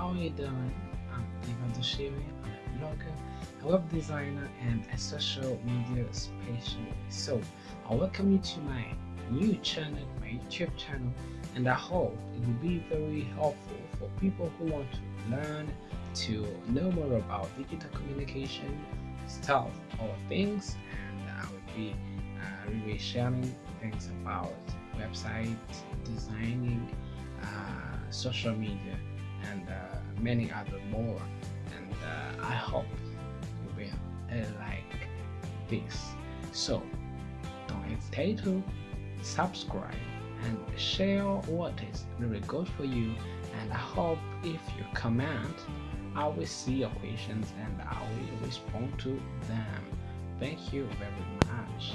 how are you doing? I'm Ivan Doshiwi. I'm a blogger, a web designer, and a social media specialist. So, I welcome you to my new channel, my YouTube channel, and I hope it will be very helpful for people who want to learn to know more about digital communication stuff or things, and I will be uh, really sharing things about website designing, uh, social media, and uh, many other more. And uh, I hope you will uh, like this. So don't hesitate to subscribe and share what is really good for you. And I hope if you comment, I will see your questions and I will respond to them. Thank you very much.